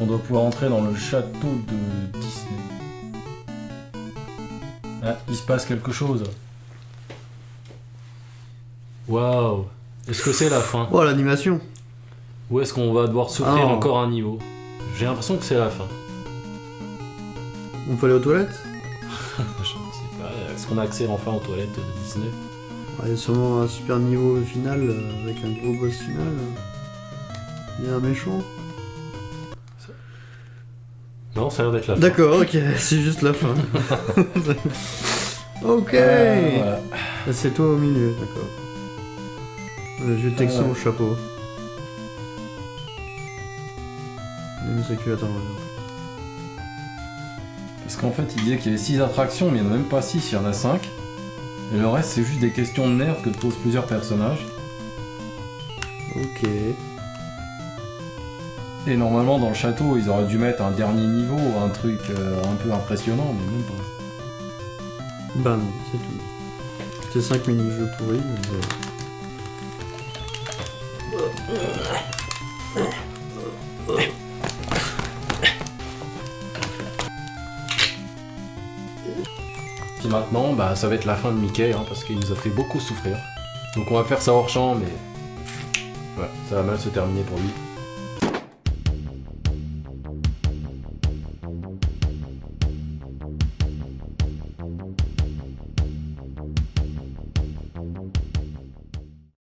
On doit pouvoir entrer dans le château de Disney. Ah, il se passe quelque chose. Waouh Est-ce que c'est la fin Oh, l'animation Ou est-ce qu'on va devoir souffrir Ah. encore un niveau J'ai l'impression que c'est la fin. On peut aller aux toilettes Je ne sais pas. Est-ce qu'on a accès enfin aux toilettes de Disney Ah, Il y a sûrement un super niveau final euh, avec un gros boss final. Il y a un méchant. Non, ça a l'air d'être la fin. D'accord, ok, c'est juste la fin. ok Euh, voilà. Ah, C'est toi au milieu, d'accord. Le vieux texan Euh. au chapeau. Il a mis sa culotte en revers. Parce qu'en fait, il disait qu'il y avait 6 attractions, mais il n'y en a même pas 6, il y en a 5. Et le reste, c'est juste des questions de nerfs que posent plusieurs personnages. Ok. Et normalement, dans le château, ils auraient dû mettre un dernier niveau, un truc euh, un peu impressionnant, mais même pas. Bah non, c'est tout. C'est 5 mini-jeux pourris, mais... euh, Puis maintenant, bah, ça va être la fin de Mickey, hein, parce qu'il nous a fait beaucoup souffrir. Donc on va faire ça hors champ, mais... Ouais, ça va mal se terminer pour lui.